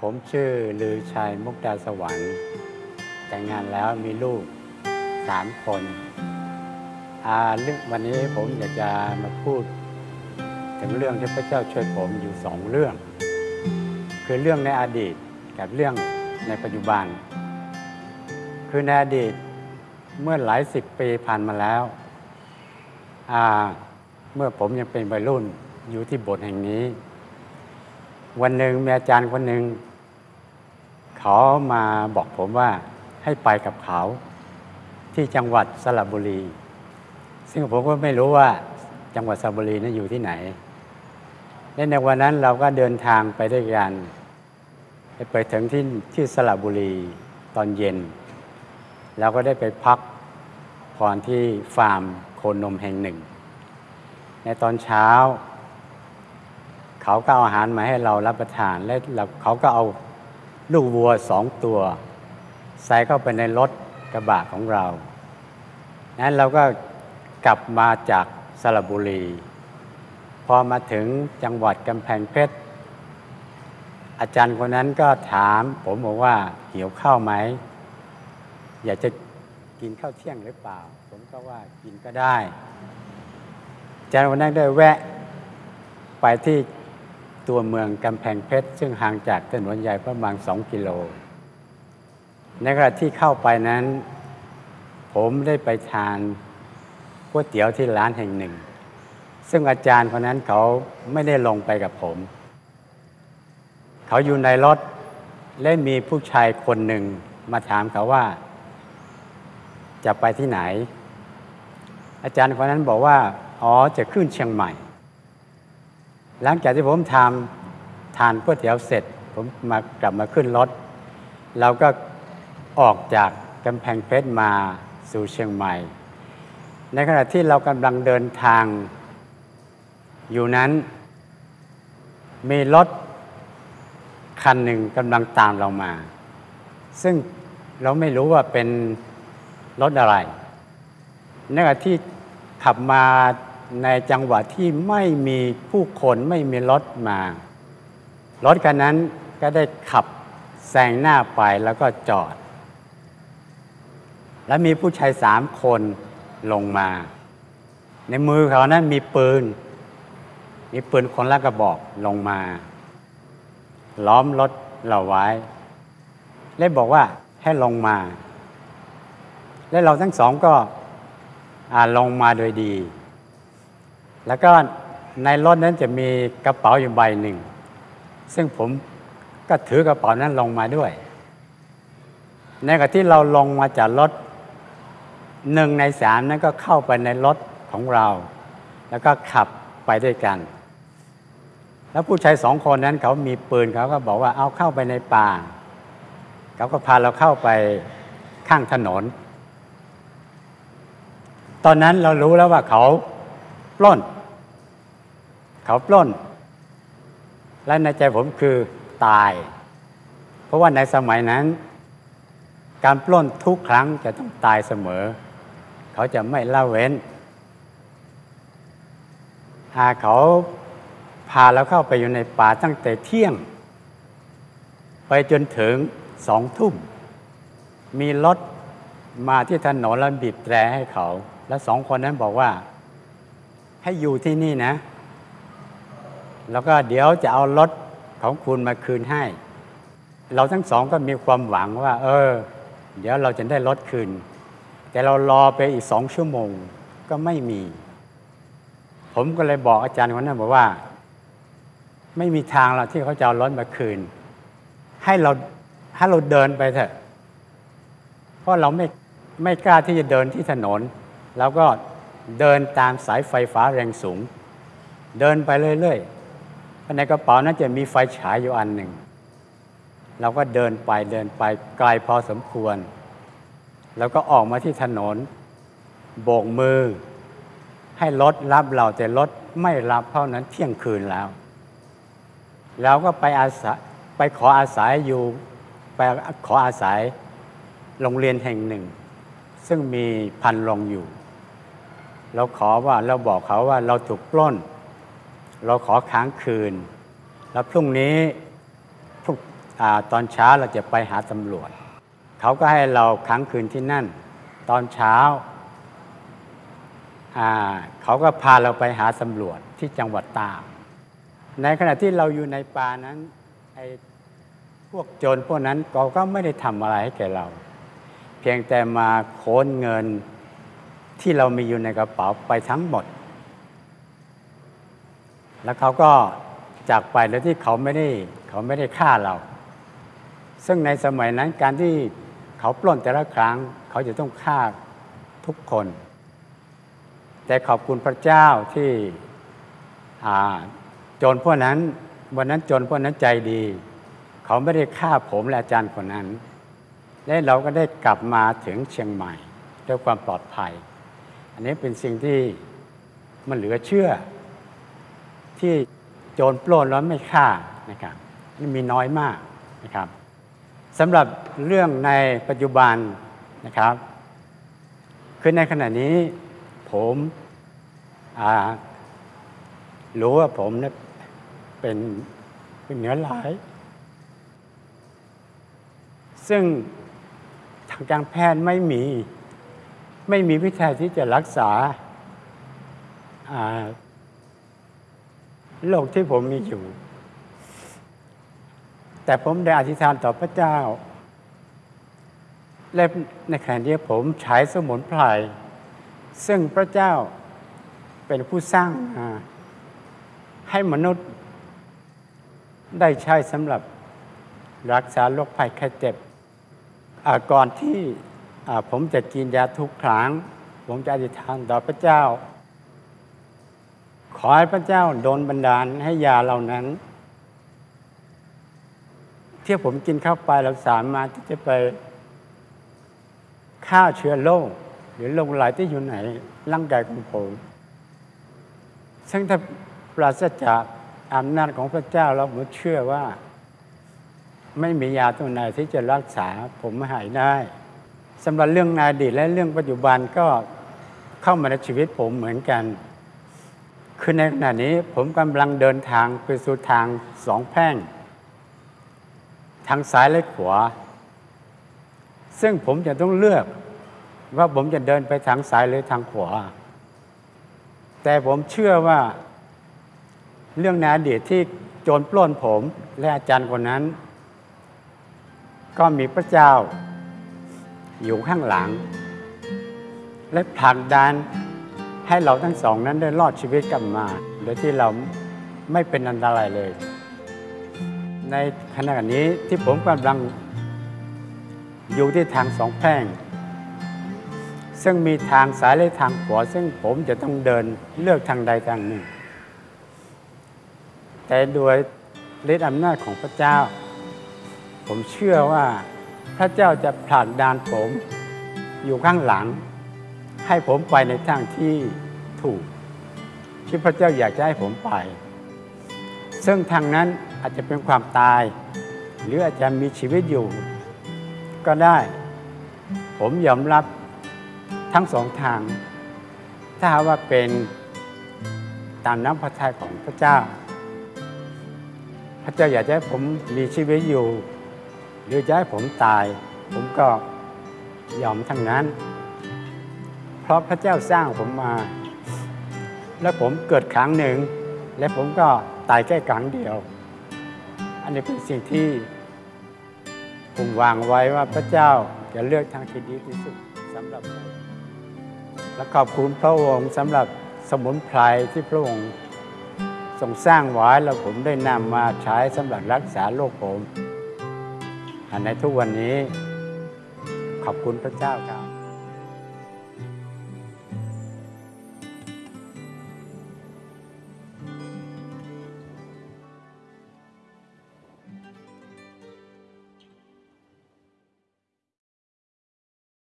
ผมชื่อลือชัยมุกดาสวรรค์ แต่งงานแล้วมีลูกสามคนเรื่องวันนี้ผมอยากจะมาพูด ถึงเรื่องที่พระเจ้าช่วยผมอยู่สองเรื่อง คือเรื่องในอดีตกับเรื่องในปัจจุบัน คือในอดีตเมื่อหลายสิบปีผ่านมาแล้วเมื่อผมยังเป็นวัยรุ่นอยู่ที่โบสถ์แห่งนี้ วันหนึ่งมีอาจารย์คนหนึ่งเขามาบอกผมว่าให้ไปกับเขาที่จังหวัดสระบุรี ซึ่งผมก็ไม่รู้ว่าจังหวัดสระบุรีนั้นอยู่ที่ไหน และในวันนั้นเราก็เดินทางไปด้วยกันไปถึงที่ที่สระบุรีตอนเย็น เราก็ได้ไปพักผ่อนที่ฟาร์มโคนมแห่งหนึ่ง ในตอนเช้า เขาก็เอาอาหารมาให้เรารับประทาน และเราเขาก็เอาลูกวัวสองตัวใส่เข้าไปในรถกระบะของเรา นั้นเราก็กลับมาจากสระบุรี พอมาถึงจังหวัดกำแพงเพชร อาจารย์คนนั้นก็ถาม ผมบอกว่าหิวข้าวไหม อยากจะกินข้าวเที่ยงหรือเปล่า ผมก็ว่ากินก็ได้อาจารย์คนนั้นได้แวะไปที่ ตัวเมืองกำแพงเพชร ซึ่งห่างจากถนนใหญ่ประมาณสองกิโล ในขณะที่เข้าไปนั้น ผมได้ไปทานก๋วยเตี๋ยวที่ร้านแห่งหนึ่ง ซึ่งอาจารย์คนนั้นเขาไม่ได้ลงไปกับผม เขาอยู่ในรถและมีผู้ชายคนหนึ่งมาถามเขาว่า จะไปที่ไหน อาจารย์คนนั้นบอกว่า อ๋อจะขึ้นเชียงใหม่ หลังจากที่ผมทำทานก๋วยเตี๋ยวเสร็จ ผมมากลับมาขึ้นรถเราก็ออกจากกำแพงเพชรมาสู่เชียงใหม่ ในขณะที่เรากำลังเดินทางอยู่นั้น มีรถคันหนึ่งกำลังตามเรามา ซึ่งเราไม่รู้ว่าเป็นรถอะไรในขณะที่ขับมา ในจังหวะที่ไม่มีผู้คนไม่มีรถมา รถคันนั้นก็ได้ขับแซงหน้าไปแล้วก็จอด แล้วมีผู้ชายสามคนลงมา ในมือเขานั้นมีปืน มีปืนคนละกระบอกลงมา ล้อมรถเราไว้ และบอกว่าให้ลงมา และเราทั้งสองก็ลงมาโดยดี แล้วก็ในรถนั้นจะมีกระเป๋าอยู่ใบหนึ่ง ซึ่งผมก็ถือกระเป๋านั้นลงมาด้วย ในขณะที่เราลงมาจากรถหนึ่งในสามนั้นก็เข้าไปในรถของเรา แล้วก็ขับไปด้วยกัน แล้วผู้ชายสองคนนั้นเขามีปืนเขาก็บอกว่าเอาเข้าไปในป่า เขาก็พาเราเข้าไปข้างถนน ตอนนั้นเรารู้แล้วว่าเขาปล้น เขาปล้น และในใจผมคือตาย เพราะว่าในสมัยนั้น การปล้นทุกครั้งจะต้องตายเสมอ เขาจะไม่ละเว้นหาเขาพาเราเข้าไปอยู่ในป่าตั้งแต่เที่ยง ไปจนถึงสองทุ่ม มีรถมาที่ถนนแล้วบีบแตรให้เขา แล้วสองคนนั้นบอกว่า ให้อยู่ที่นี่นะ แล้วก็เดี๋ยวจะเอารถของคุณมาคืนให้ เราทั้งสองก็มีความหวังว่า เออ เดี๋ยวเราจะได้รถคืน แต่เรารอไปอีกสองชั่วโมงก็ไม่มี ผมก็เลยบอกอาจารย์คนนั้นบอกว่า ไม่มีทางเราที่เขาจะเอารถมาคืน ให้เราให้เราเดินไปเถอะ เพราะเราไม่ไม่กล้าที่จะเดินที่ถนน แล้วก็เดินตามสายไฟฟ้าแรงสูง เดินไปเรื่อย ๆ ในกระเป๋านั้นจะมีไฟฉายอยู่อันหนึ่ง เราก็เดินไปเดินไปไกลพอสมควร แล้วก็ออกมาที่ถนน โบกมือ ให้รถรับเราแต่รถไม่รับเพรานั้นเที่ยงคืนแล้วเราก็ไปอาศัยไปขออาศัยอยู่ไปขออาศัยโรงเรียนแห่งหนึ่ง ซึ่งมีพันโรงอยู่ เราขอว่าเราบอกเขาว่าเราถูกปล้น เราขอค้างคืน แล้วพรุ่งนี้อาตอนเช้าเราจะไปหาตำรวจ เขาก็ให้เราค้างคืนที่นั่น ตอนเช้าอ่าเขาก็พาเราไปหาตำรวจที่จังหวัดตากในขณะที่เราอยู่ในป่านั้นไอ้พวกโจรพวกนั้นเขาก็ไม่ได้ทำอะไรให้แก่เรา เพียงแต่มาโค้นเงินที่เรามีอยู่ในกระเป๋าไปทั้งหมด แล้วเขาก็จากไปโดยที่เขาไม่ได้เขาไม่ได้ฆ่าเรา ซึ่งในสมัยนั้นการที่เขาปล้นแต่ละครั้ง เขาจะต้องฆ่าทุกคน แต่ขอบคุณพระเจ้าที่อาโจรพวกนั้น วันนั้นโจรพวกนั้นใจดี เขาไม่ได้ฆ่าผมและอาจารย์คนนั้น และเราก็ได้กลับมาถึงเชียงใหม่ด้วยความปลอดภัย อันนี้เป็นสิ่งที่มันเหลือเชื่อ ที่โจรปล้นแล้วไม่ฆ่านะครับนี่มีน้อยมากนะครับสำหรับเรื่องในปัจจุบันนะครับ คือในขณะนี้ผมรู้ว่าผมเนี่ยเป็นเป็นเนื้อหลาย ซึ่งทางการแพทย์ไม่มี ไม่มีวิธีที่จะรักษาอ่า โรคที่ผมมีอยู่ แต่ผมได้อธิษฐานต่อพระเจ้า และในขณะนี้ผมใช้สมุนไพรซึ่งพระเจ้าเป็นผู้สร้างมาให้มนุษย์ได้ใช้สำหรับรักษาโรคภัยไข้เจ็บก่อนที่ผมจะกินยาทุกครั้ง ผมจะอธิษฐานต่อพระเจ้า ขอให้พระเจ้าโดนบันดาลให้ยาเหล่านั้น ที่ผมกินเข้าไปเราสามารถที่จะไปฆ่าเชื้อโรคหรือโรคไหลายที่อยู่ไหนร่างกายของผม ซึ่งถ้าปราศจากอำนาจของพระเจ้าเราผมเชื่อว่า ไม่มียาตัวไหนที่จะรักษาผมหายได้สำหรับเรื่องนอดีตและเรื่องปัจจุบันก็เข้ามาในชีวิตผมเหมือนกัน คือในขณะนี้ผมกำลังเดินทางไปสู่ทางสองแพร่ง ทางซ้ายและขวา ซึ่งผมจะต้องเลือกว่าผมจะเดินไปทางซ้ายหรือทางขวา แต่ผมเชื่อว่าเรื่องในอดีตที่โจรปล้นผมและอาจารย์คนนั้น ก็มีพระเจ้าอยู่ข้างหลัง และผลักดัน ให้เราทั้งสองนั้นได้รอดชีวิตกลับมา โดยที่เราไม่เป็นอันตรายเลย ในขณะนี้ที่ผมกำลังอยู่ที่ทางสองแพร่ง ซึ่งมีทางซ้ายและทางขวาซึ่งผมจะต้องเดินเลือกทางใดทางหนึ่ง แต่โดยฤทธิอำนาจของพระเจ้า ผมเชื่อว่าพระเจ้าจะผลักดันผมอยู่ข้างหลัง ให้ผมไปในทางที่ถูก ที่พระเจ้าอยากจะให้ผมไป ซึ่งทางนั้นอาจจะเป็นความตาย หรืออาจจะมีชีวิตอยู่ ก็ได้ ผมยอมรับทั้งสองทาง ถ้าว่าเป็นตามน้ำพระทัยของพระเจ้า พระเจ้าอยากจะให้ผมมีชีวิตอยู่ หรือจะให้ผมตาย ผมก็ยอมทั้งนั้น เพราะพระเจ้าสร้างผมมา และผมเกิดครั้งหนึ่ง และผมก็ตายแค่ครั้งเดียว อันนี้เป็นสิ่งที่ ผมวางไว้ว่าพระเจ้าจะเลือกทางที่ดีที่สุดสำหรับผมและขอบคุณพระองค์สำหรับสมุนไพรที่พระองค์ทรงสร้างไว้แล้วผมได้นำมาใช้สำหรับรักษาโรคผมในทุกวันนี้ขอบคุณพระเจ้าครับ